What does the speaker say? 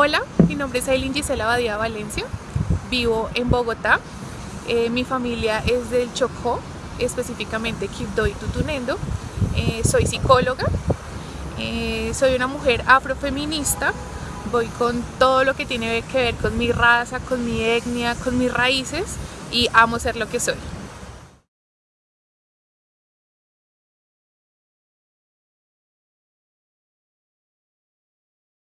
Hola, mi nombre es Aileen Gisela Badía Valencia, vivo en Bogotá, eh, mi familia es del Chocó, específicamente Quibdó y Tutunendo, eh, soy psicóloga, eh, soy una mujer afrofeminista, voy con todo lo que tiene que ver con mi raza, con mi etnia, con mis raíces y amo ser lo que soy.